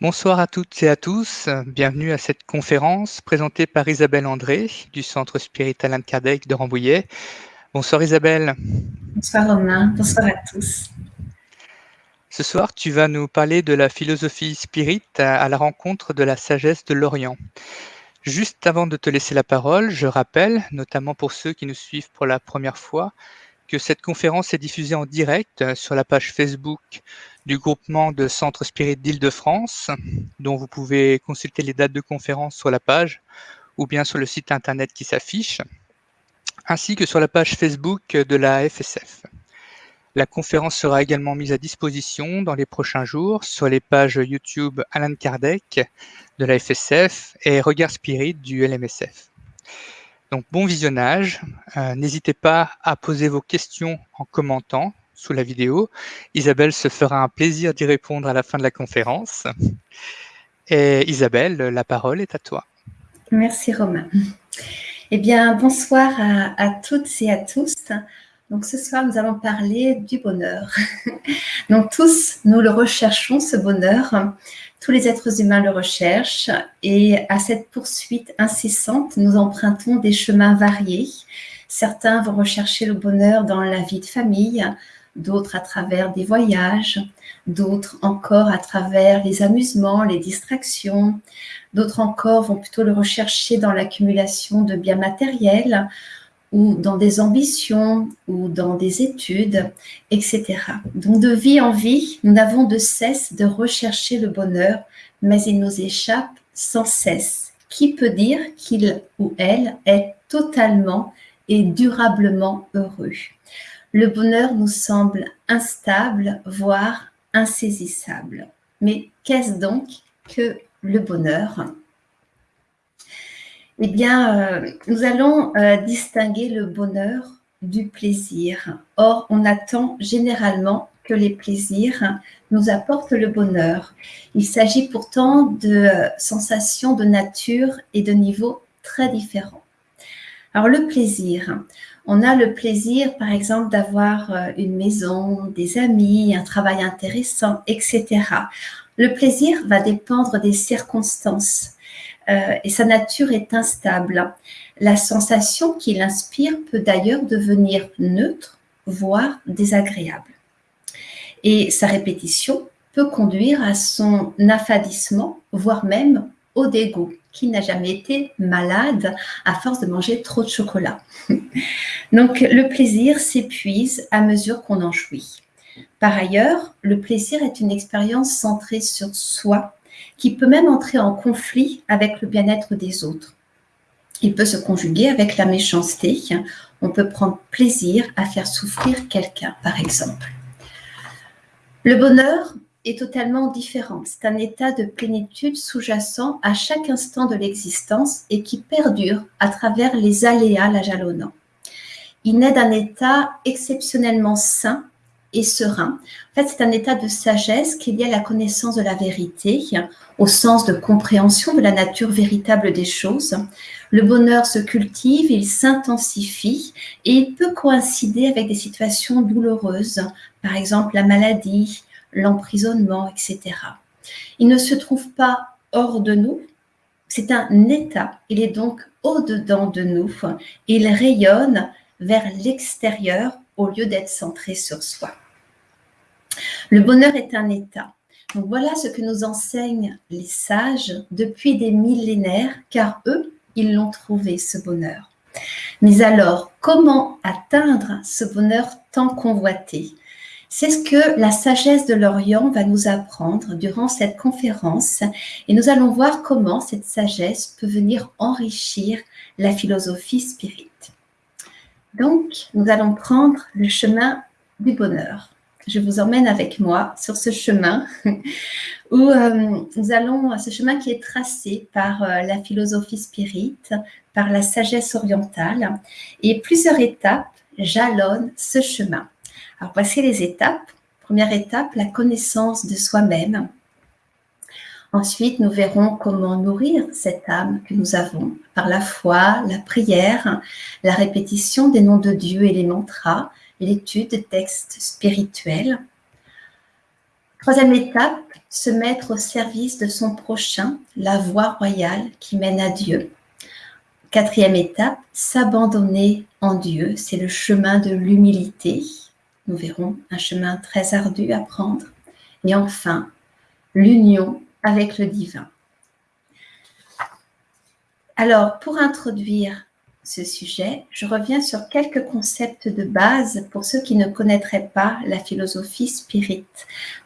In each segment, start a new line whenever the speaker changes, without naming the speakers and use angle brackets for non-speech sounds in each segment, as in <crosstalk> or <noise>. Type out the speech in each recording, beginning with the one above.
Bonsoir à toutes et à tous. Bienvenue à cette conférence présentée par Isabelle André du Centre Spirit Alain Kardec de Rambouillet. Bonsoir Isabelle.
Bonsoir Romain, bonsoir à tous.
Ce soir, tu vas nous parler de la philosophie spirit à la rencontre de la sagesse de l'Orient. Juste avant de te laisser la parole, je rappelle, notamment pour ceux qui nous suivent pour la première fois, que cette conférence est diffusée en direct sur la page Facebook du groupement de Centre Spirit d'Île-de-France, dont vous pouvez consulter les dates de conférence sur la page ou bien sur le site internet qui s'affiche, ainsi que sur la page Facebook de la FSF. La conférence sera également mise à disposition dans les prochains jours sur les pages YouTube Alan Kardec de la FSF et Regard Spirit du LMSF. Donc bon visionnage. Euh, n'hésitez pas à poser vos questions en commentant sous la vidéo. Isabelle se fera un plaisir d'y répondre à la fin de la conférence. Et Isabelle, la parole est à toi.
Merci Romain. Eh bien, bonsoir à, à toutes et à tous. Donc ce soir, nous allons parler du bonheur. <laughs> Donc tous, nous le recherchons, ce bonheur. Tous les êtres humains le recherchent et à cette poursuite incessante, nous empruntons des chemins variés. Certains vont rechercher le bonheur dans la vie de famille, d'autres à travers des voyages, d'autres encore à travers les amusements, les distractions, d'autres encore vont plutôt le rechercher dans l'accumulation de biens matériels ou dans des ambitions ou dans des études, etc. Donc de vie en vie, nous n'avons de cesse de rechercher le bonheur, mais il nous échappe sans cesse. Qui peut dire qu'il ou elle est totalement et durablement heureux? Le bonheur nous semble instable, voire insaisissable. Mais qu'est-ce donc que le bonheur? Eh bien, euh, nous allons euh, distinguer le bonheur du plaisir. Or, on attend généralement que les plaisirs nous apportent le bonheur. Il s'agit pourtant de euh, sensations de nature et de niveau très différents. Alors, le plaisir. On a le plaisir, par exemple, d'avoir une maison, des amis, un travail intéressant, etc. Le plaisir va dépendre des circonstances. Euh, et sa nature est instable. La sensation qu'il inspire peut d'ailleurs devenir neutre, voire désagréable. Et sa répétition peut conduire à son affadissement, voire même au dégoût. Qui n'a jamais été malade à force de manger trop de chocolat <laughs> Donc le plaisir s'épuise à mesure qu'on en jouit. Par ailleurs, le plaisir est une expérience centrée sur soi qui peut même entrer en conflit avec le bien-être des autres. Il peut se conjuguer avec la méchanceté. On peut prendre plaisir à faire souffrir quelqu'un, par exemple. Le bonheur est totalement différent. C'est un état de plénitude sous-jacent à chaque instant de l'existence et qui perdure à travers les aléas la jalonnant. Il naît d'un état exceptionnellement sain et serein. En fait, c'est un état de sagesse qui est lié à la connaissance de la vérité, au sens de compréhension de la nature véritable des choses. Le bonheur se cultive, il s'intensifie et il peut coïncider avec des situations douloureuses, par exemple la maladie, l'emprisonnement, etc. Il ne se trouve pas hors de nous, c'est un état, il est donc au-dedans de nous, il rayonne vers l'extérieur au lieu d'être centré sur soi. Le bonheur est un état. Voilà ce que nous enseignent les sages depuis des millénaires, car eux, ils l'ont trouvé, ce bonheur. Mais alors, comment atteindre ce bonheur tant convoité? C'est ce que la sagesse de l'Orient va nous apprendre durant cette conférence et nous allons voir comment cette sagesse peut venir enrichir la philosophie spirite. Donc, nous allons prendre le chemin du bonheur. Je vous emmène avec moi sur ce chemin <laughs> où euh, nous allons, ce chemin qui est tracé par euh, la philosophie spirite, par la sagesse orientale, et plusieurs étapes jalonnent ce chemin. Alors, voici les étapes. Première étape, la connaissance de soi-même. Ensuite, nous verrons comment nourrir cette âme que nous avons par la foi, la prière, la répétition des noms de Dieu et les mantras, l'étude de textes spirituels. Troisième étape, se mettre au service de son prochain, la voie royale qui mène à Dieu. Quatrième étape, s'abandonner en Dieu, c'est le chemin de l'humilité. Nous verrons un chemin très ardu à prendre. Et enfin, l'union avec le divin. Alors, pour introduire ce sujet, je reviens sur quelques concepts de base pour ceux qui ne connaîtraient pas la philosophie spirit.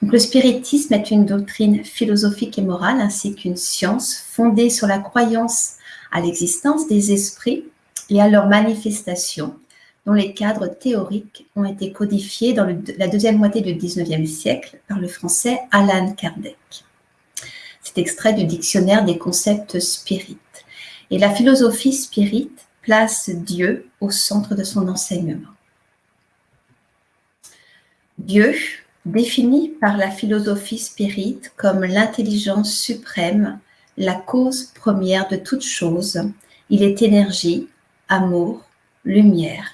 Le spiritisme est une doctrine philosophique et morale ainsi qu'une science fondée sur la croyance à l'existence des esprits et à leur manifestation, dont les cadres théoriques ont été codifiés dans la deuxième moitié du XIXe siècle par le français Alan Kardec. Extrait du dictionnaire des concepts spirites. Et la philosophie spirit place Dieu au centre de son enseignement. Dieu, défini par la philosophie spirit comme l'intelligence suprême, la cause première de toute chose, il est énergie, amour, lumière.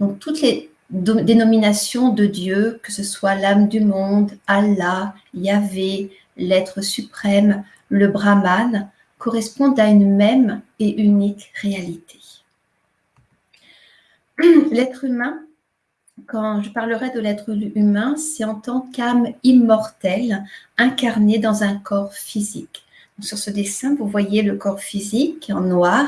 Donc toutes les dénominations de Dieu, que ce soit l'âme du monde, Allah, Yahvé, l'être suprême, le Brahman, correspondent à une même et unique réalité. <clears throat> L'être humain, quand je parlerai de l'être humain, c'est en tant qu'âme immortelle incarnée dans un corps physique. Sur ce dessin, vous voyez le corps physique en noir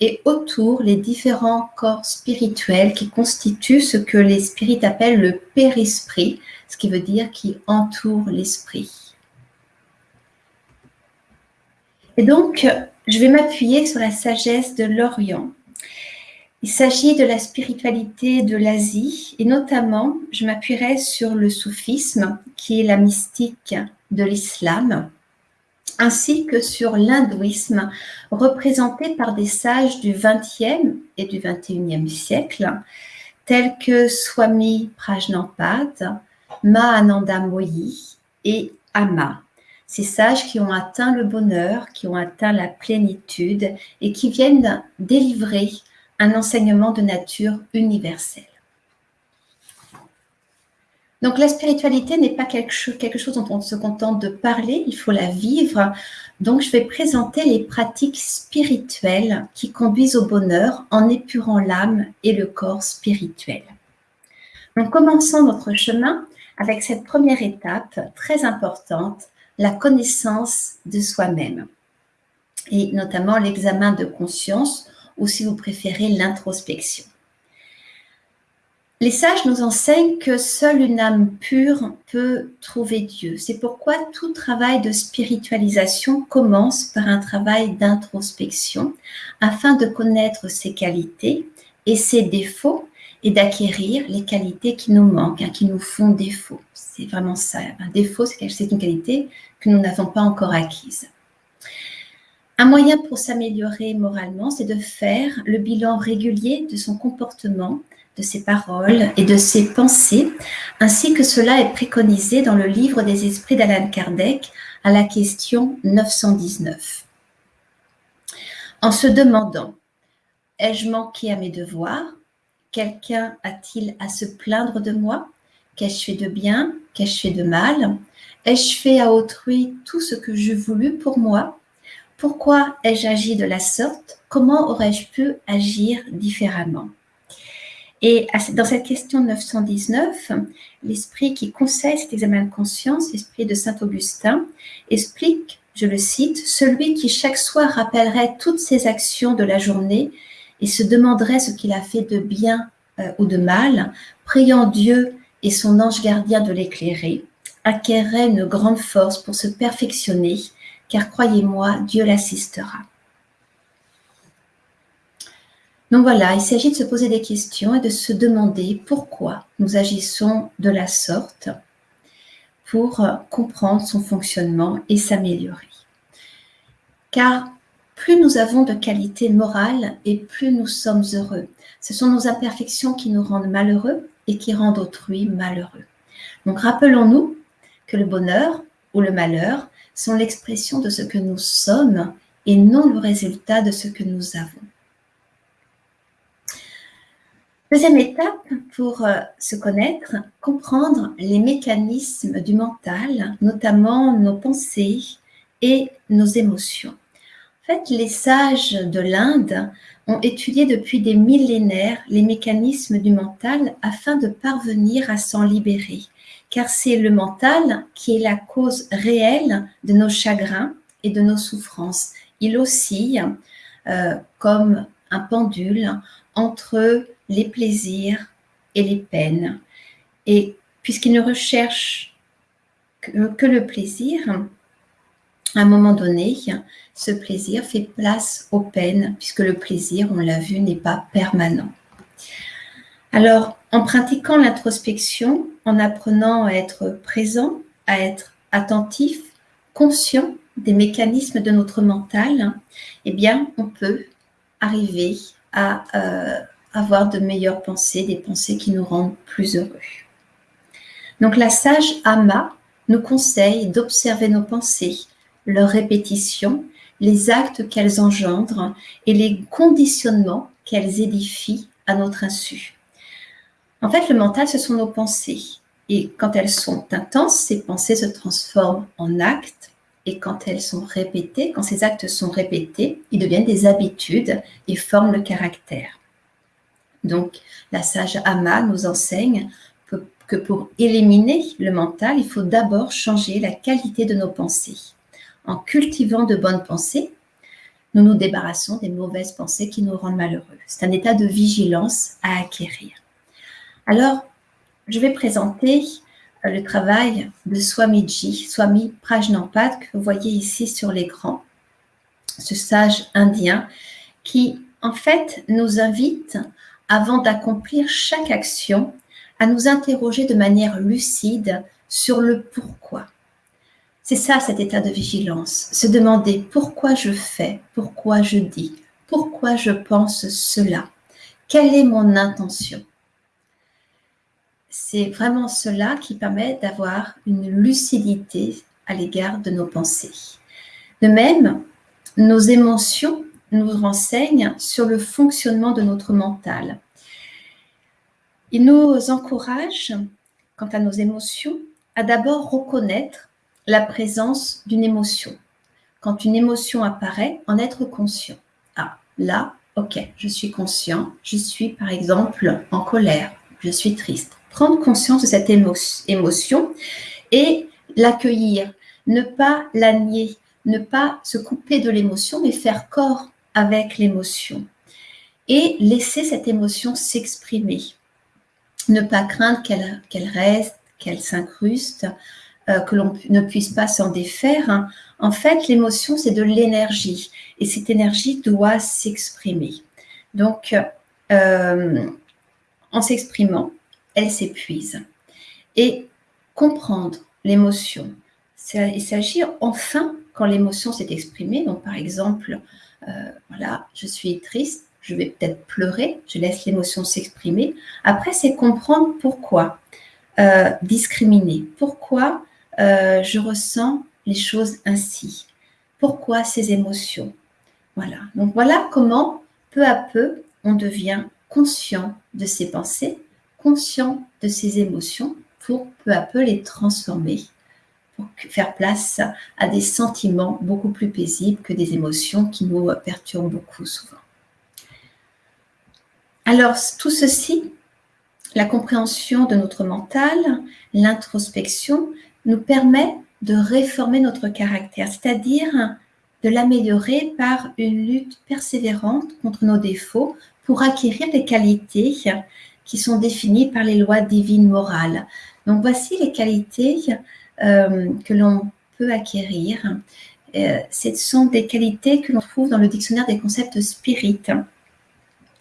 et autour les différents corps spirituels qui constituent ce que les spirites appellent le périsprit, ce qui veut dire qui entoure l'esprit. Et donc, je vais m'appuyer sur la sagesse de l'Orient. Il s'agit de la spiritualité de l'Asie et notamment, je m'appuierai sur le soufisme, qui est la mystique de l'islam, ainsi que sur l'hindouisme, représenté par des sages du XXe et du XXIe siècle, tels que Swami Prajnampad, Mahananda Moyi et Ama ces sages qui ont atteint le bonheur, qui ont atteint la plénitude et qui viennent délivrer un enseignement de nature universelle. Donc la spiritualité n'est pas quelque chose, dont on se contente de parler, il faut la vivre. Donc je vais présenter les pratiques spirituelles qui conduisent au bonheur en épurant l'âme et le corps spirituel. Donc commençons notre chemin avec cette première étape très importante, la connaissance de soi-même et notamment l'examen de conscience ou si vous préférez l'introspection. Les sages nous enseignent que seule une âme pure peut trouver Dieu. C'est pourquoi tout travail de spiritualisation commence par un travail d'introspection afin de connaître ses qualités et ses défauts et d'acquérir les qualités qui nous manquent, hein, qui nous font défaut. C'est vraiment ça. Un défaut, c'est une qualité que nous n'avons pas encore acquise. Un moyen pour s'améliorer moralement, c'est de faire le bilan régulier de son comportement, de ses paroles et de ses pensées, ainsi que cela est préconisé dans le livre des esprits d'Alan Kardec à la question 919. En se demandant, ai-je manqué à mes devoirs? Quelqu'un a-t-il à se plaindre de moi? Qu'ai-je fait de bien? Qu'ai-je fait de mal? Ai-je fait à autrui tout ce que je voulu pour moi? Pourquoi ai-je agi de la sorte? Comment aurais-je pu agir différemment? Et dans cette question 919, l'esprit qui conseille cet examen de conscience, l'esprit de Saint Augustin, explique, je le cite, celui qui chaque soir rappellerait toutes ses actions de la journée et se demanderait ce qu'il a fait de bien euh, ou de mal, priant Dieu et son ange gardien de l'éclairer, acquerrait une grande force pour se perfectionner, car croyez-moi, Dieu l'assistera. Donc voilà, il s'agit de se poser des questions et de se demander pourquoi nous agissons de la sorte pour comprendre son fonctionnement et s'améliorer. Car plus nous avons de qualité morale et plus nous sommes heureux. Ce sont nos imperfections qui nous rendent malheureux et qui rendent autrui malheureux. Donc rappelons-nous que le bonheur ou le malheur sont l'expression de ce que nous sommes et non le résultat de ce que nous avons. Deuxième étape pour euh, se connaître, comprendre les mécanismes du mental, notamment nos pensées et nos émotions. En fait, les sages de l'Inde ont étudié depuis des millénaires les mécanismes du mental afin de parvenir à s'en libérer, c'est le mental qui est la cause réelle de nos chagrins et de nos souffrances. Il oscille euh, comme un pendule entre les plaisirs et les peines. Et puisqu'il ne recherche que, le plaisir, à un moment donné, ce plaisir fait place aux peines, puisque le plaisir, on l'a vu, n'est pas permanent. Alors, en pratiquant l'introspection, en apprenant à être présent, à être attentif, conscient des mécanismes de notre mental, eh bien, on peut arriver à euh, avoir de meilleures pensées, des pensées qui nous rendent plus heureux. Donc la sage Ama nous conseille d'observer nos pensées, leurs répétitions, les actes qu'elles engendrent et les conditionnements qu'elles édifient à notre insu. En fait, le mental, ce sont nos pensées. Et quand elles sont intenses, ces pensées se transforment en actes. Et quand elles sont répétées, quand ces actes sont répétés, ils deviennent des habitudes et forment le caractère. Donc, la sage Ama nous enseigne que pour éliminer le mental, il faut d'abord changer la qualité de nos pensées. En cultivant de bonnes pensées, nous nous débarrassons des mauvaises pensées qui nous rendent malheureux. C'est un état de vigilance à acquérir. Alors, je vais présenter euh, le travail de Swamiji, Swami Prajnampad, que vous voyez ici sur l'écran, ce sage indien qui, en fait, nous invite avant d'accomplir chaque action, à nous interroger de manière lucide sur le pourquoi. C'est ça cet état de vigilance, se demander pourquoi je fais, pourquoi je dis, pourquoi je pense cela, quelle est mon intention? C'est vraiment cela qui permet d'avoir une lucidité à l'égard de nos pensées. De même, nos émotions nous renseigne sur le fonctionnement de notre mental. Il nous encourage, quant à nos émotions, à d'abord reconnaître la présence d'une émotion. Quand une émotion apparaît, en être conscient. Ah, là, ok, je suis conscient, je suis par exemple en colère, je suis triste. Prendre conscience de cette émotion et l'accueillir, ne pas la nier, ne pas se couper de l'émotion, mais faire corps avec l'émotion et laisser cette émotion s'exprimer. Ne pas craindre qu'elle reste, qu'elle s'incruste, euh, que l'on ne puisse pas s'en défaire. En fait, l'émotion, c'est de l'énergie et cette énergie doit s'exprimer. Donc, euh, en s'exprimant, s'épuise. Et comprendre l'émotion, il s'agit enfin, quand l'émotion s'est exprimée, donc par exemple, euh, voilà, je suis triste, je vais peut-être pleurer, je laisse l'émotion s'exprimer. Après, c'est comprendre pourquoi euh, discriminer, pourquoi euh, je ressens les choses ainsi, pourquoi ces émotions. Voilà, donc voilà comment peu à peu on devient conscient de ses pensées, conscient de ses émotions pour peu à peu les transformer pour faire place à des sentiments beaucoup plus paisibles que des émotions qui nous perturbent beaucoup souvent. Alors, tout ceci, la compréhension de notre mental, l'introspection, nous permet de réformer notre caractère, c'est-à-dire de l'améliorer par une lutte persévérante contre nos défauts pour acquérir des qualités qui sont définies par les lois divines morales. Donc voici les qualités euh, que l'on peut acquérir. Euh, ce sont des qualités que l'on trouve dans le dictionnaire des concepts spirites.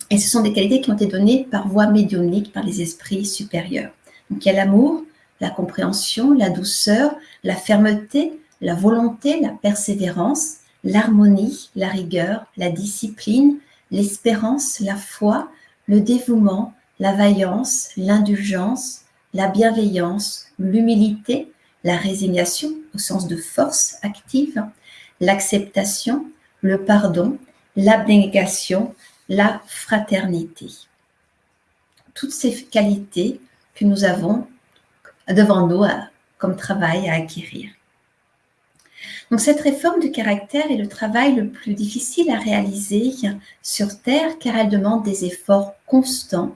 Et ce sont des qualités qui ont été données par voie médiumnique par les esprits supérieurs. Donc il y a l'amour, la compréhension, la douceur, la fermeté, la volonté, la persévérance, l'harmonie, la rigueur, la discipline, l'espérance, la foi, le dévouement, la vaillance, l'indulgence, la bienveillance, l'humilité, la résignation au sens de force active, l'acceptation, le pardon, l'abnégation, la fraternité. toutes ces qualités que nous avons devant nous comme travail à acquérir. Donc cette réforme du caractère est le travail le plus difficile à réaliser sur Terre car elle demande des efforts constants.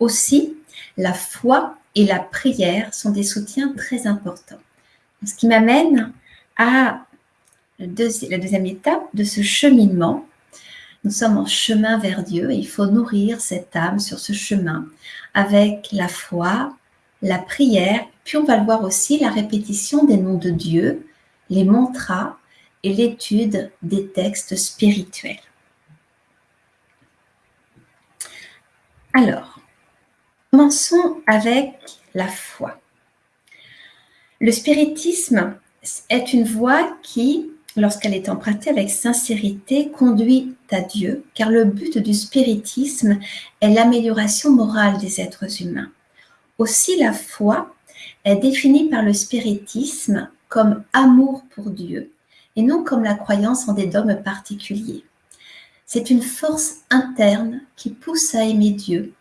Aussi, la foi et la prière sont des soutiens très importants. Ce qui m'amène à la deuxième étape de ce cheminement. Nous sommes en chemin vers Dieu et il faut nourrir cette âme sur ce chemin avec la foi, la prière, puis on va le voir aussi, la répétition des noms de Dieu, les mantras et l'étude des textes spirituels. Alors, commençons avec la foi. Le spiritisme est une voie qui, lorsqu'elle est empruntée avec sincérité, conduit à Dieu, car le but du spiritisme est l'amélioration morale des êtres humains. Aussi la foi est définie par le spiritisme comme amour pour Dieu et non comme la croyance en des dogmes particuliers. C'est une force interne qui pousse à aimer Dieu.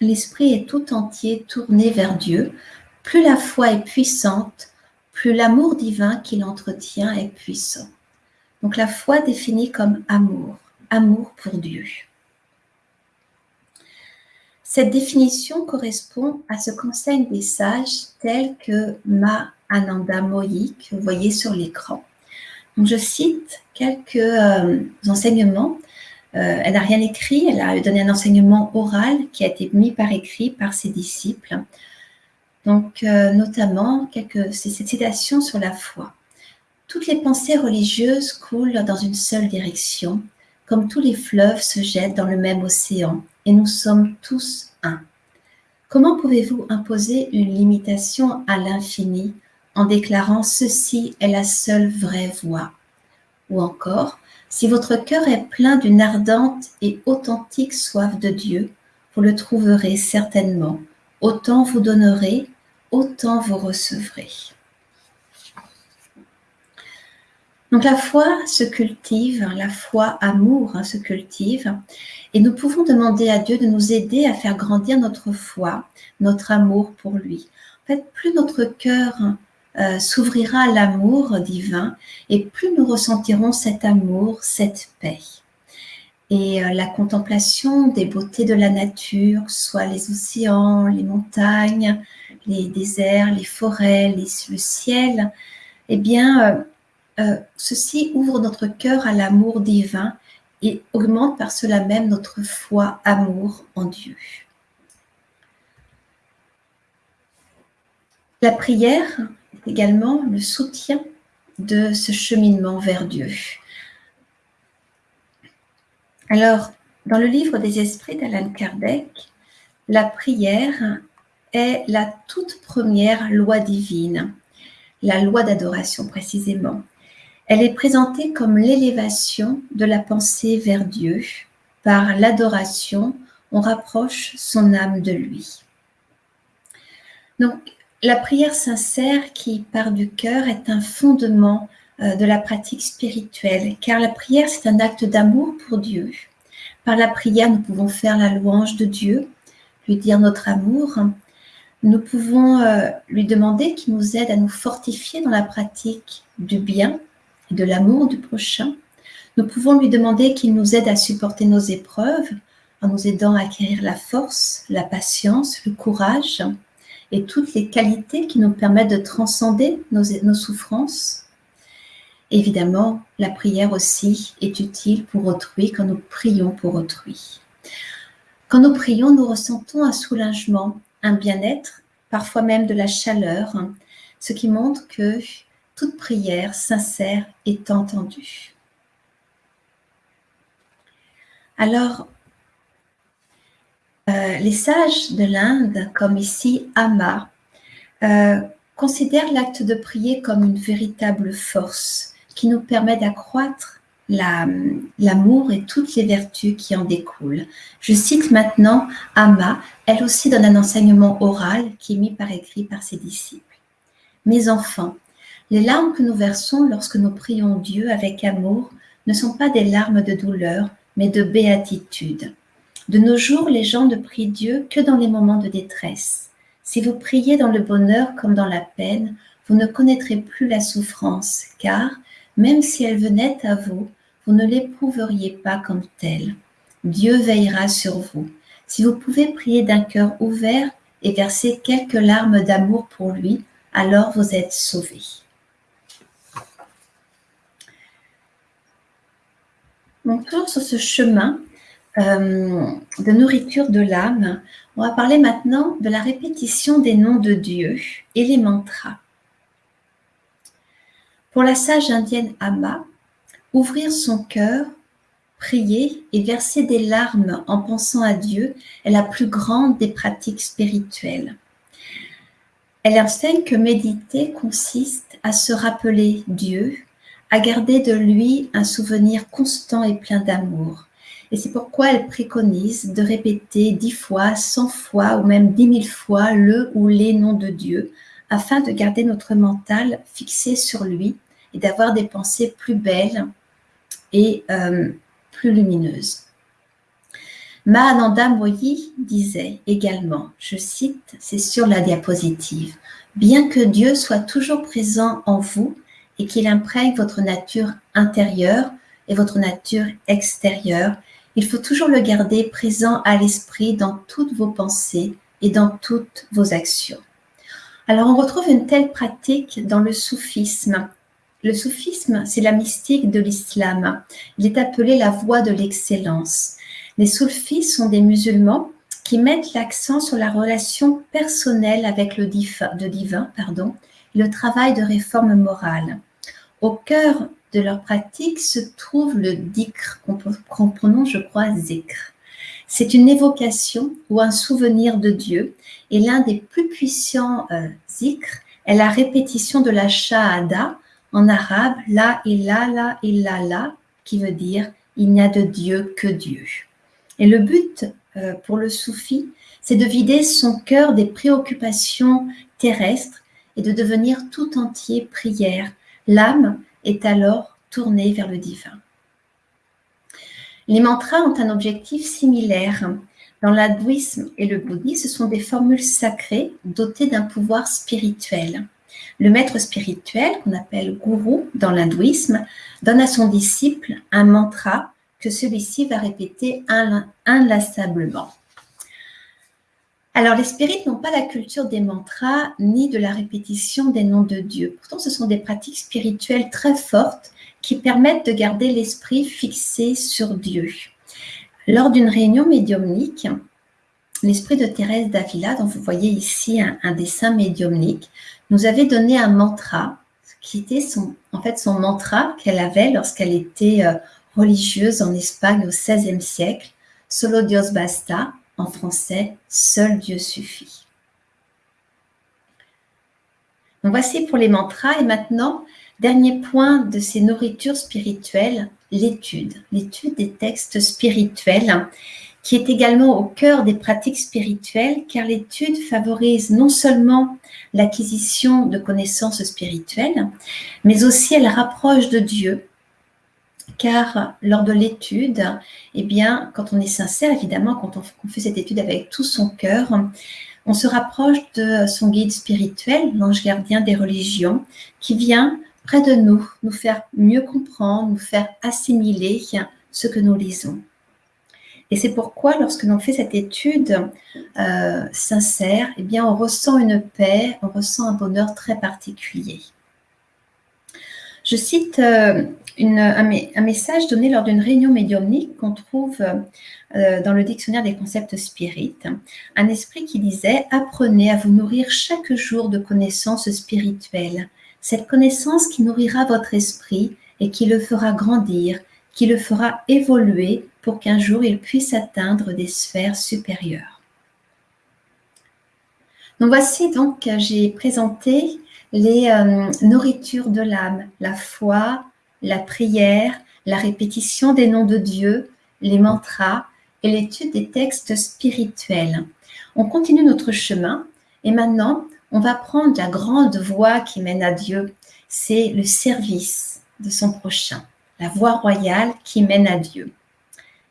L'esprit est tout entier tourné vers Dieu. Plus la foi est puissante, plus l'amour divin qu'il entretient est puissant. Donc la foi définie comme amour, amour pour Dieu. Cette définition correspond à ce qu'enseignent des sages tels que Ma Ananda Moyi, que vous voyez sur l'écran. je cite quelques euh, enseignements. Euh, elle n'a rien écrit, elle a donné un enseignement oral qui a été mis par écrit par ses disciples. Donc, euh, notamment, quelques citations sur la foi. Toutes les pensées religieuses coulent dans une seule direction, comme tous les fleuves se jettent dans le même océan, et nous sommes tous un. Comment pouvez-vous imposer une limitation à l'infini en déclarant ceci est la seule vraie voie Ou encore, si votre cœur est plein d'une ardente et authentique soif de Dieu, vous le trouverez certainement. Autant vous donnerez, autant vous recevrez. Donc la foi se cultive, la foi amour hein, se cultive, et nous pouvons demander à Dieu de nous aider à faire grandir notre foi, notre amour pour lui. En fait, plus notre cœur euh, s'ouvrira l'amour divin, et plus nous ressentirons cet amour, cette paix. Et euh, la contemplation des beautés de la nature, soit les océans, les montagnes, les déserts, les forêts, le ciel, eh bien, euh, euh, ceci ouvre notre cœur à l'amour divin et augmente par cela même notre foi, amour en Dieu. La prière également le soutien de ce cheminement vers Dieu. Alors, dans le livre des esprits d'Alan Kardec, la prière est la toute première loi divine, la loi d'adoration précisément. Elle est présentée comme l'élévation de la pensée vers Dieu. Par l'adoration, on rapproche son âme de lui. Donc, la prière sincère qui part du cœur est un fondement euh, de la pratique spirituelle, car la prière, c'est un acte d'amour pour Dieu. Par la prière, nous pouvons faire la louange de Dieu, lui dire notre amour. Nous pouvons euh, lui demander qu'il nous aide à nous fortifier dans la pratique du bien, de l'amour du prochain, nous pouvons lui demander qu'il nous aide à supporter nos épreuves en nous aidant à acquérir la force, la patience, le courage et toutes les qualités qui nous permettent de transcender nos, souffrances. Évidemment, la prière aussi est utile pour autrui quand nous prions pour autrui. Quand nous prions, nous ressentons un soulagement, un bien-être, parfois même de la chaleur, ce qui montre que toute prière sincère est entendue. Alors, euh, les sages de l'Inde, comme ici Ama, euh, considèrent l'acte de prier comme une véritable force qui nous permet d'accroître l'amour et toutes les vertus qui en découlent. Je cite maintenant Ama, elle aussi donne un enseignement oral qui est mis par écrit par ses disciples. Mes enfants, les larmes que nous versons lorsque nous prions Dieu avec amour ne sont pas des larmes de douleur, mais de béatitude. De nos jours, les gens ne prient Dieu que dans les moments de détresse. Si vous priez dans le bonheur comme dans la peine, vous ne connaîtrez plus la souffrance, car, même si elle venait à vous, vous ne l'éprouveriez pas comme telle. Dieu veillera sur vous. Si vous pouvez prier d'un cœur ouvert et verser quelques larmes d'amour pour lui, alors vous êtes sauvés. Donc, sur ce chemin euh, de nourriture de l'âme, on va parler maintenant de la répétition des noms de Dieu et les mantras. Pour la sage indienne Amma, ouvrir son cœur, prier et verser des larmes en pensant à Dieu est la plus grande des pratiques spirituelles. Elle enseigne que méditer consiste à se rappeler Dieu, à garder de lui un souvenir constant et plein d'amour. Et c'est pourquoi elle préconise de répéter dix fois, cent fois ou même dix mille fois le ou les noms de Dieu, afin de garder notre mental fixé sur lui et d'avoir des pensées plus belles et euh, plus lumineuses. Mahananda Moyi disait également, je cite, c'est sur la diapositive, Bien que Dieu soit toujours présent en vous, et qu'il imprègne votre nature intérieure et votre nature extérieure, il faut toujours le garder présent à l'esprit dans toutes vos pensées et dans toutes vos actions. Alors on retrouve une telle pratique dans le soufisme. Le soufisme, c'est la mystique de l'islam. Il est appelé la voie de l'excellence. Les soufis sont des musulmans qui mettent l'accent sur la relation personnelle avec le divin, pardon, et le travail de réforme morale. Au cœur de leur pratique se trouve le dhikr, qu'on prononce, je crois, zikr. C'est une évocation ou un souvenir de Dieu, et l'un des plus puissants euh, zikr est la répétition de la shahada, en arabe, la ilaha illallah, qui veut dire il n'y a de Dieu que Dieu. Et le but euh, pour le soufi, c'est de vider son cœur des préoccupations terrestres et de devenir tout entier prière, L'âme est alors tournée vers le divin. Les mantras ont un objectif similaire. Dans l'hindouisme et le bouddhisme, ce sont des formules sacrées dotées d'un pouvoir spirituel. Le maître spirituel, qu'on appelle gourou dans l'hindouisme, donne à son disciple un mantra que celui-ci va répéter inlassablement. Alors, les spirites n'ont pas la culture des mantras ni de la répétition des noms de Dieu. Pourtant, ce sont des pratiques spirituelles très fortes qui permettent de garder l'esprit fixé sur Dieu. Lors d'une réunion médiumnique, l'esprit de Thérèse d'Avila, dont vous voyez ici un, dessin médiumnique, nous avait donné un mantra qui était son, en fait son mantra qu'elle avait lorsqu'elle était euh, religieuse en Espagne au XVIe siècle, Solo Dios basta, en français, Seul Dieu suffit. Donc voici pour les mantras. Et maintenant, dernier point de ces nourritures spirituelles, l'étude, l'étude des textes spirituels qui est également au cœur des pratiques spirituelles car l'étude favorise non seulement l'acquisition de connaissances spirituelles, mais aussi elle rapproche de Dieu car lors de l'étude, eh bien, quand on est sincère, évidemment, quand on, fait cette étude avec tout son cœur, on se rapproche de son guide spirituel, l'ange gardien des religions, qui vient près de nous, nous faire mieux comprendre, nous faire assimiler ce que nous lisons. Et c'est pourquoi, lorsque l'on fait cette étude euh, sincère, eh bien, on ressent une paix, on ressent un bonheur très particulier. Je cite euh, un, message donné lors d'une réunion médiumnique qu'on trouve euh, dans le dictionnaire des concepts spirites. Un esprit qui disait Apprenez à vous nourrir chaque jour de connaissances spirituelles. Cette connaissance qui nourrira votre esprit et qui le fera grandir, qui le fera évoluer pour qu'un jour il puisse atteindre des sphères supérieures. Donc voici donc, j'ai présenté les euh, nourritures de l'âme, la foi, la prière, la répétition des noms de Dieu, les mantras et l'étude des textes spirituels. On continue notre chemin et maintenant, on va prendre la grande voie qui mène à Dieu. C'est le service de son prochain, la voie royale qui mène à Dieu.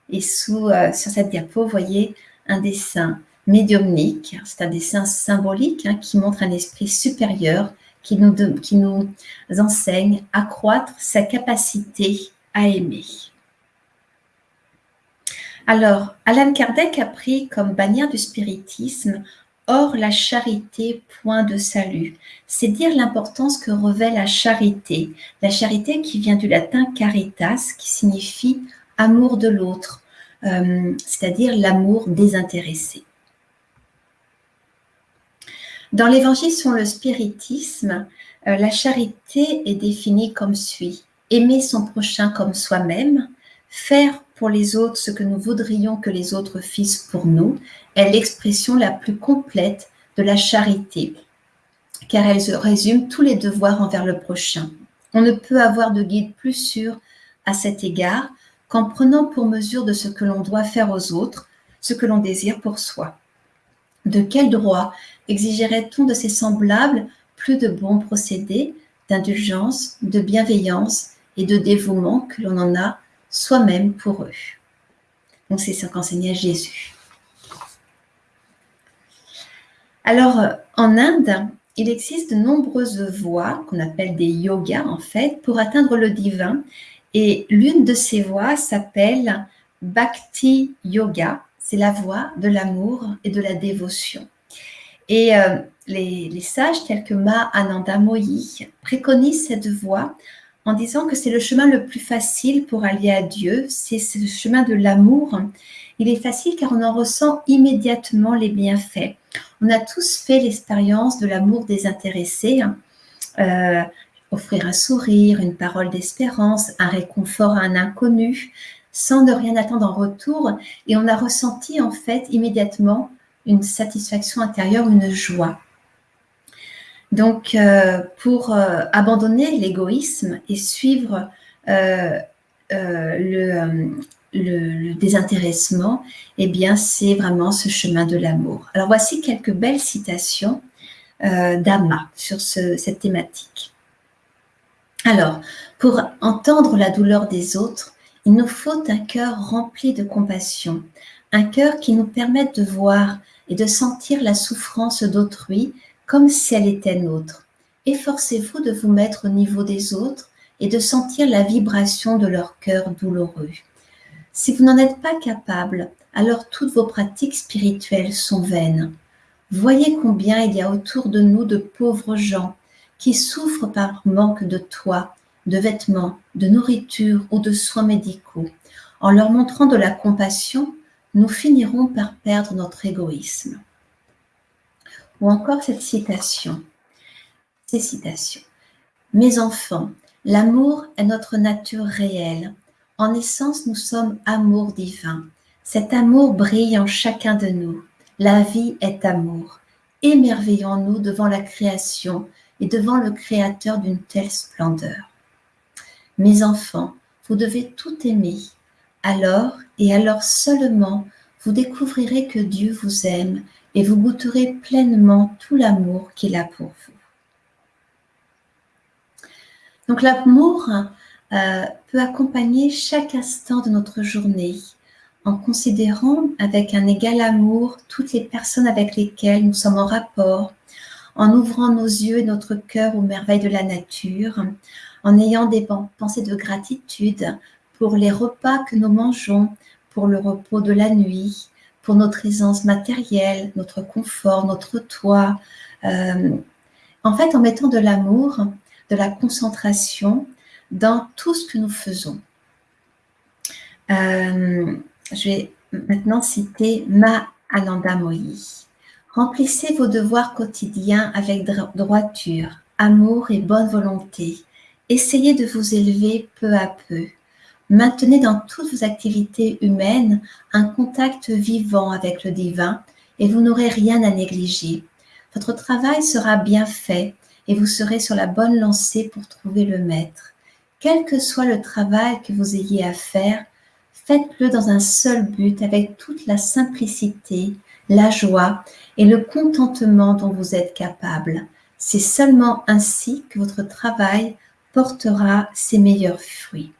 Et sous, euh, sur cette diapo, vous voyez un dessin médiumnique. C'est un dessin symbolique hein, qui montre un esprit supérieur qui nous, enseigne à croître sa capacité à aimer. Alors, Alan Kardec a pris comme bannière du spiritisme Or, la charité, point de salut. C'est dire l'importance que revêt la charité. La charité qui vient du latin caritas, qui signifie amour de l'autre, euh, c'est-à-dire l'amour désintéressé. Dans l'évangile sur le spiritisme, euh, la charité est définie comme suit. Aimer son prochain comme soi-même, faire pour les autres ce que nous voudrions que les autres fissent pour nous est l'expression la plus complète de la charité, car elle résume tous les devoirs envers le prochain. On ne peut avoir de guide plus sûr à cet égard qu'en prenant pour mesure de ce que l'on doit faire aux autres, ce que l'on désire pour soi. De quel droit exigerait-on de ses semblables plus de bons procédés, d'indulgence, de bienveillance et de dévouement que l'on en a soi-même pour eux? Donc c'est ce qu'enseignait Jésus. Alors en Inde, il existe de nombreuses voies qu'on appelle des yogas en fait pour atteindre le divin et l'une de ces voies s'appelle Bhakti Yoga. C'est la voie de l'amour et de la dévotion. Et euh, les, sages tels que Ma Ananda Moyi préconisent cette voie en disant que c'est le chemin le plus facile pour aller à Dieu, c'est le chemin de l'amour. Il est facile car on en ressent immédiatement les bienfaits. On a tous fait l'expérience de l'amour désintéressé. Euh, offrir un sourire, une parole d'espérance, un réconfort à un inconnu, sans ne rien attendre en retour. Et on a ressenti en fait immédiatement une satisfaction intérieure, une joie. Donc, euh, pour euh, abandonner l'égoïsme et suivre euh, le, désintéressement, eh bien, c'est vraiment ce chemin de l'amour. Alors, voici quelques belles citations d'Ama sur cette thématique. Alors, pour entendre la douleur des autres, il nous faut un cœur rempli de compassion, un cœur qui nous permette de voir et de sentir la souffrance d'autrui comme si elle était nôtre. Efforcez-vous de vous mettre au niveau des autres et de sentir la vibration de leur cœur douloureux. Si vous n'en êtes pas capable, alors toutes vos pratiques spirituelles sont vaines. Voyez combien il y a autour de nous de pauvres gens qui souffrent par manque de toit, de vêtements, de nourriture ou de soins médicaux. En leur montrant de la compassion, nous finirons par perdre notre égoïsme. Ou encore cette citation, ces citations. Mes enfants, l'amour est notre nature réelle. En essence, nous sommes amour divin. Cet amour brille en chacun de nous. La vie est amour. Émerveillons-nous devant la création et devant le Créateur d'une telle splendeur. Mes enfants, vous devez tout aimer. Alors, et alors seulement, vous découvrirez que Dieu vous aime et vous goûterez pleinement tout l'amour qu'il a pour vous. Donc l'amour euh, peut accompagner chaque instant de notre journée en considérant avec un égal amour toutes les personnes avec lesquelles nous sommes en rapport, en ouvrant nos yeux et notre cœur aux merveilles de la nature, en ayant des pensées de gratitude pour les repas que nous mangeons, pour le repos de la nuit, pour notre aisance matérielle, notre confort, notre toit. Euh, en fait, en mettant de l'amour, de la concentration dans tout ce que nous faisons. Euh, je vais maintenant citer Ma Ananda Moyi. Remplissez vos devoirs quotidiens avec droiture, amour et bonne volonté. Essayez de vous élever peu à peu. Maintenez dans toutes vos activités humaines un contact vivant avec le divin et vous n'aurez rien à négliger. Votre travail sera bien fait et vous serez sur la bonne lancée pour trouver le maître. Quel que soit le travail que vous ayez à faire, faites-le dans un seul but avec toute la simplicité, la joie et le contentement dont vous êtes capable. C'est seulement ainsi que votre travail portera ses meilleurs fruits.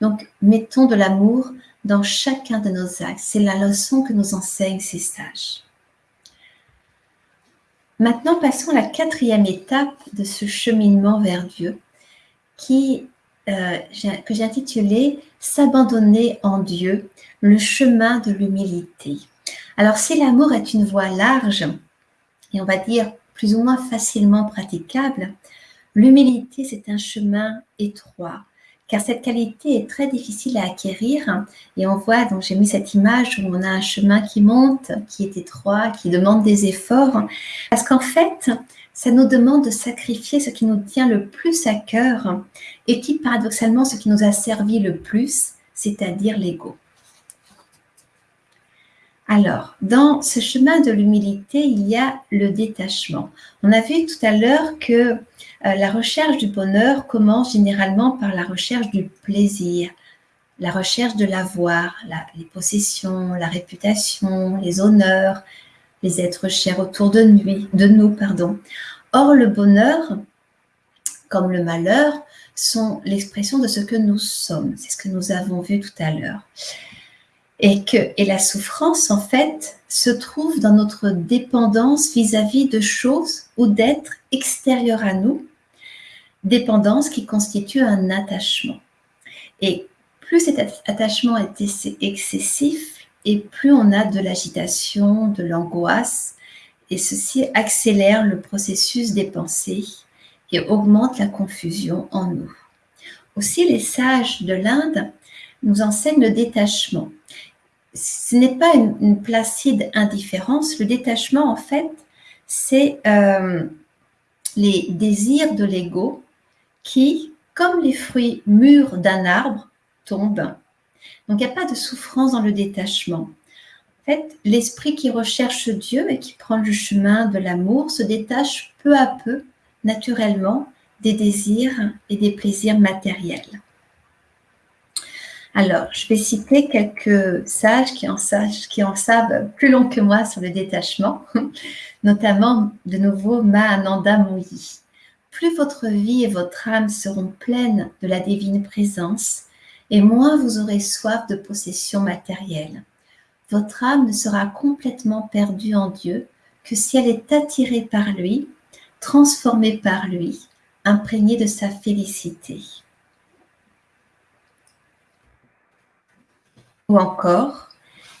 Donc, mettons de l'amour dans chacun de nos actes. C'est la leçon que nous enseignent ces sages. Maintenant, passons à la quatrième étape de ce cheminement vers Dieu, qui, euh, que j'ai intitulé S'abandonner en Dieu, le chemin de l'humilité. Alors, si l'amour est une voie large, et on va dire plus ou moins facilement praticable, l'humilité, c'est un chemin étroit, car cette qualité est très difficile à acquérir. Et on voit, donc j'ai mis cette image où on a un chemin qui monte, qui est étroit, qui demande des efforts, parce qu'en fait, ça nous demande de sacrifier ce qui nous tient le plus à cœur et qui, paradoxalement, ce qui nous a servi le plus, c'est-à-dire l'ego. Alors, dans ce chemin de l'humilité, il y a le détachement. On a vu tout à l'heure que la recherche du bonheur commence généralement par la recherche du plaisir, la recherche de l'avoir, les possessions, la réputation, les honneurs, les êtres chers autour de, nous, de nous. Pardon. Or, le bonheur, comme le malheur, sont l'expression de ce que nous sommes. C'est ce que nous avons vu tout à l'heure et que et la souffrance en fait se trouve dans notre dépendance vis-à-vis de choses ou d'êtres extérieurs à nous, dépendance qui constitue un attachement. Et plus cet attachement est excessif et plus on a de l'agitation, de l'angoisse, et ceci accélère le processus des pensées et augmente la confusion en nous. Aussi, les sages de l'Inde nous enseignent le détachement ce n'est pas une, placide indifférence. Le détachement, en fait, c'est euh, les désirs de l'ego qui, comme les fruits mûrs d'un arbre, tombent. Donc, il n'y a pas de souffrance dans le détachement. En fait, l'esprit qui recherche Dieu et qui prend le chemin de l'amour se détache peu à peu, naturellement, des désirs et des plaisirs matériels. Alors, je vais citer quelques sages qui en, savent plus long que moi sur le détachement, <laughs> notamment de nouveau Mahananda Moyi. Plus votre vie et votre âme seront pleines de la divine présence, et moins vous aurez soif de possession matérielle. Votre âme ne sera complètement perdue en Dieu que si elle est attirée par lui, transformée par lui, imprégnée de sa félicité. Ou encore,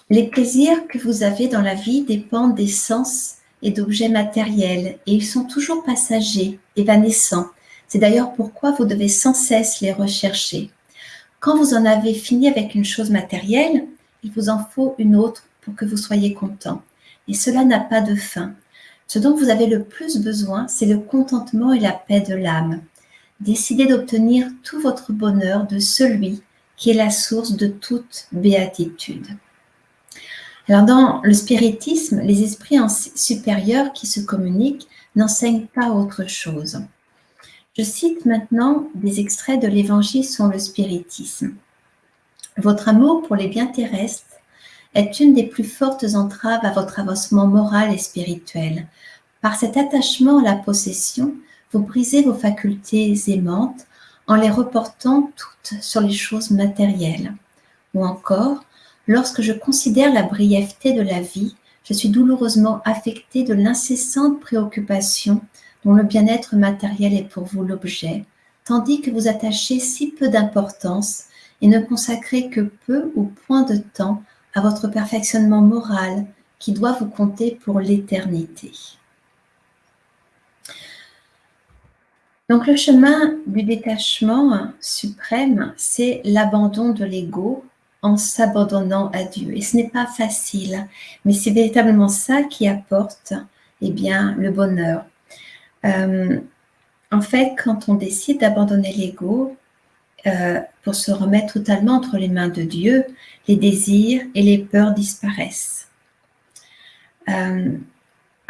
les plaisirs que vous avez dans la vie dépendent des sens et d'objets matériels et ils sont toujours passagers, évanescents. C'est d'ailleurs pourquoi vous devez sans cesse les rechercher. Quand vous en avez fini avec une chose matérielle, il vous en faut une autre pour que vous soyez content. Et cela n'a pas de fin. Ce dont vous avez le plus besoin, c'est le contentement et la paix de l'âme. Décidez d'obtenir tout votre bonheur de celui qui est la source de toute béatitude. Alors dans le spiritisme, les esprits supérieurs qui se communiquent n'enseignent pas autre chose. Je cite maintenant des extraits de l'Évangile sur le spiritisme. Votre amour pour les biens terrestres est une des plus fortes entraves à votre avancement moral et spirituel. Par cet attachement à la possession, vous brisez vos facultés aimantes en les reportant toutes sur les choses matérielles. Ou encore, lorsque je considère la brièveté de la vie, je suis douloureusement affectée de l'incessante préoccupation dont le bien-être matériel est pour vous l'objet, tandis que vous attachez si peu d'importance et ne consacrez que peu ou point de temps à votre perfectionnement moral qui doit vous compter pour l'éternité. Donc le chemin du détachement suprême, c'est l'abandon de l'ego en s'abandonnant à Dieu. Et ce n'est pas facile, mais c'est véritablement ça qui apporte eh bien, le bonheur. Euh, en fait, quand on décide d'abandonner l'ego euh, pour se remettre totalement entre les mains de Dieu, les désirs et les peurs disparaissent. Euh,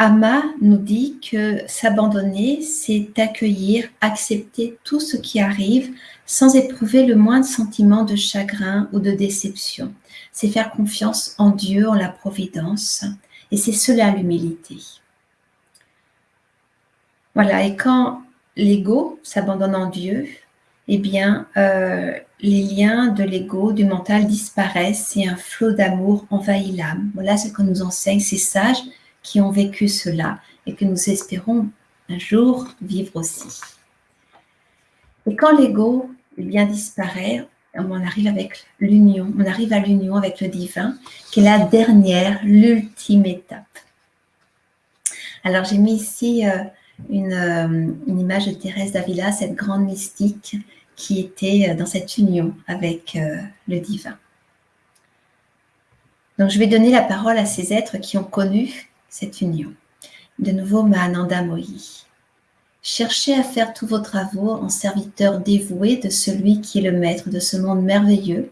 Ama nous dit que s'abandonner, c'est accueillir, accepter tout ce qui arrive sans éprouver le moindre sentiment de chagrin ou de déception. C'est faire confiance en Dieu, en la providence. Et c'est cela l'humilité. Voilà, et quand l'ego s'abandonne en Dieu, eh bien, euh, les liens de l'ego, du mental disparaissent et un flot d'amour envahit l'âme. Voilà ce que nous enseignent ces sages qui ont vécu cela et que nous espérons un jour vivre aussi. Et quand l'ego bien disparaît, on arrive avec l'union, on arrive à l'union avec le divin, qui est la dernière, l'ultime étape. Alors j'ai mis ici euh, une, euh, une, image de Thérèse d'Avila, cette grande mystique qui était euh, dans cette union avec le divin. Donc je vais donner la parole à ces êtres qui ont connu cette union. De nouveau, Mahananda Mohi. Cherchez à faire tous vos travaux en serviteur dévoué de celui qui est le maître de ce monde merveilleux.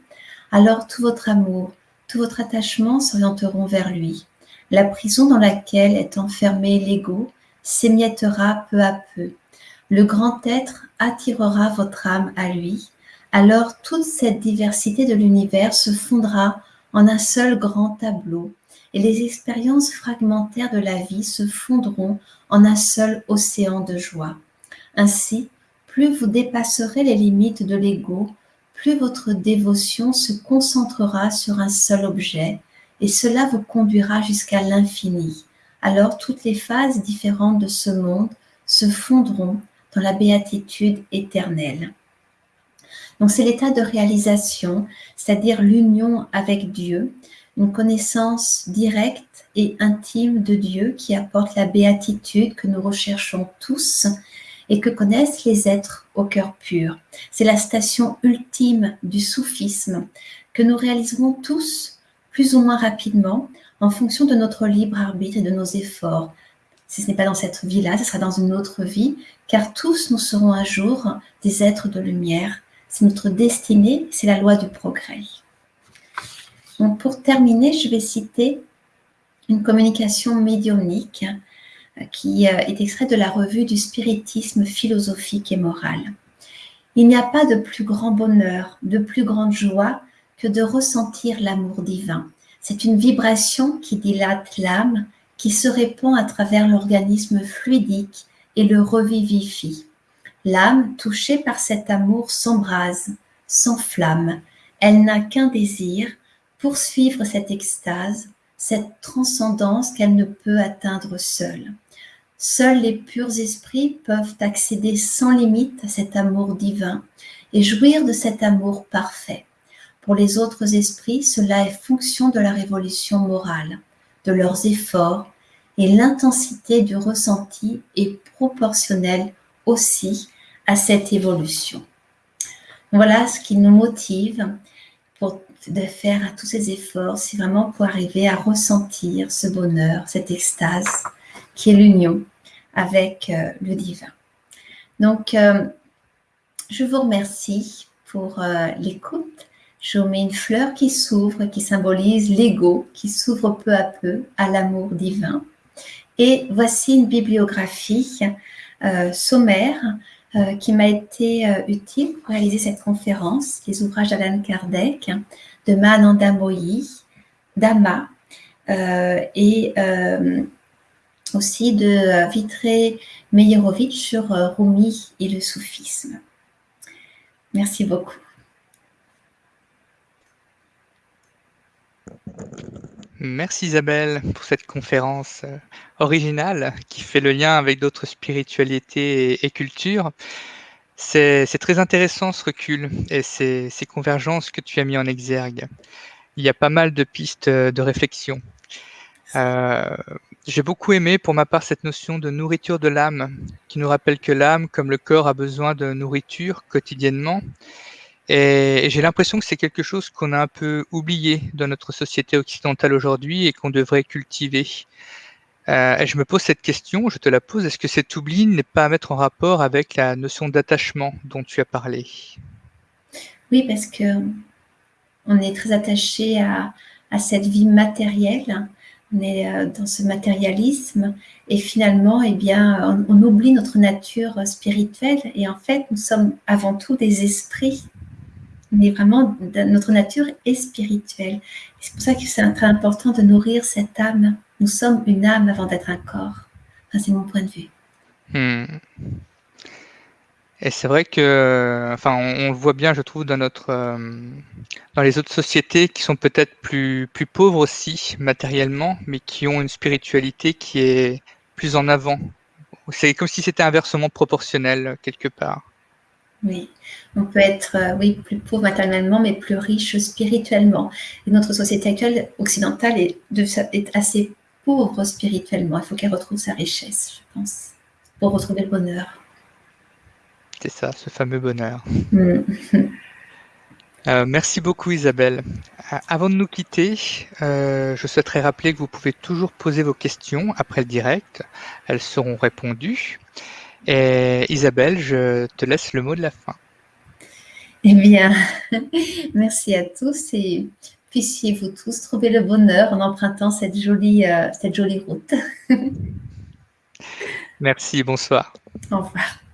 Alors tout votre amour, tout votre attachement s'orienteront vers lui. La prison dans laquelle est enfermé l'ego s'émiettera peu à peu. Le grand être attirera votre âme à lui. Alors toute cette diversité de l'univers se fondra en un seul grand tableau et les expériences fragmentaires de la vie se fondront en un seul océan de joie. Ainsi, plus vous dépasserez les limites de l'ego, plus votre dévotion se concentrera sur un seul objet, et cela vous conduira jusqu'à l'infini. Alors toutes les phases différentes de ce monde se fondront dans la béatitude éternelle. Donc c'est l'état de réalisation, c'est-à-dire l'union avec Dieu, une connaissance directe et intime de Dieu qui apporte la béatitude que nous recherchons tous et que connaissent les êtres au cœur pur. C'est la station ultime du soufisme que nous réaliserons tous plus ou moins rapidement en fonction de notre libre arbitre et de nos efforts. Si ce n'est pas dans cette vie-là, ce sera dans une autre vie, car tous nous serons un jour des êtres de lumière. C'est notre destinée, c'est la loi du progrès. Pour terminer, je vais citer une communication médiumnique euh, qui euh, est extraite de la revue du spiritisme philosophique et moral. Il n'y a pas de plus grand bonheur, de plus grande joie que de ressentir l'amour divin. C'est une vibration qui dilate l'âme, qui se répand à travers l'organisme fluidique et le revivifie. L'âme, touchée par cet amour, s'embrase, s'enflamme. Elle n'a qu'un désir, poursuivre cette extase, cette transcendance qu'elle ne peut atteindre seule. Seuls les purs esprits peuvent accéder sans limite à cet amour divin et jouir de cet amour parfait. Pour les autres esprits, cela est fonction de la révolution morale, de leurs efforts, et l'intensité du ressenti est proportionnelle aussi à cette évolution. Voilà ce qui nous motive de faire tous ces efforts, c'est vraiment pour arriver à ressentir ce bonheur, cette extase qui est l'union avec euh, le divin. Donc, euh, je vous remercie pour euh, l'écoute. Je vous mets une fleur qui s'ouvre, qui symbolise l'ego, qui s'ouvre peu à peu à l'amour divin. Et voici une bibliographie sommaire qui m'a été utile pour réaliser cette conférence, les ouvrages d'Alan Kardec, de Mananda Moyi, d'Ama euh, et euh, aussi de Vitré Meyerovitch sur euh, Rumi et le soufisme. Merci beaucoup.
Merci Isabelle pour cette conférence originale qui fait le lien avec d'autres spiritualités et cultures. C'est très intéressant ce recul et ces, convergences que tu as mis en exergue. Il y a pas mal de pistes de réflexion. Euh, j'ai beaucoup aimé pour ma part cette notion de nourriture de l'âme, qui nous rappelle que l'âme, comme le corps, a besoin de nourriture quotidiennement. Et, j'ai l'impression que c'est quelque chose qu'on a un peu oublié dans notre société occidentale aujourd'hui et qu'on devrait cultiver. Euh, et je me pose cette question, je te la pose, est-ce que cet oubli n'est pas à mettre en rapport avec la notion d'attachement dont tu as parlé?
Oui, parce que on est très attaché à, cette vie matérielle, on est euh, dans ce matérialisme et finalement, eh bien, on, oublie notre nature spirituelle et en fait, nous sommes avant tout des esprits. Mais vraiment, notre nature est spirituelle. C'est pour ça que c'est très important de nourrir cette âme nous sommes une âme avant d'être un corps. c'est mon point de vue.
Hmm. Et c'est vrai que, enfin, on, le voit bien, je trouve, dans notre, euh, dans les autres sociétés qui sont peut-être plus, plus pauvres aussi matériellement, mais qui ont une spiritualité qui est plus en avant. C'est comme si c'était inversement proportionnel quelque part.
Oui, on peut être euh, oui, plus pauvre matériellement, mais plus riche spirituellement. Et notre société actuelle occidentale est, de, est assez pauvre spirituellement. Il faut qu'elle retrouve sa richesse, je pense, pour retrouver le bonheur.
C'est ça, ce fameux bonheur. Mm. <laughs> Euh, merci beaucoup Isabelle. Euh, avant de nous quitter, euh, je souhaiterais rappeler que vous pouvez toujours poser vos questions après le direct. Elles seront répondues. Et Isabelle, je te laisse le mot de la fin.
Eh bien, <laughs> merci à tous et puissiez-vous tous trouver le bonheur en empruntant cette jolie, cette jolie route. <laughs>
merci, bonsoir.
Au revoir.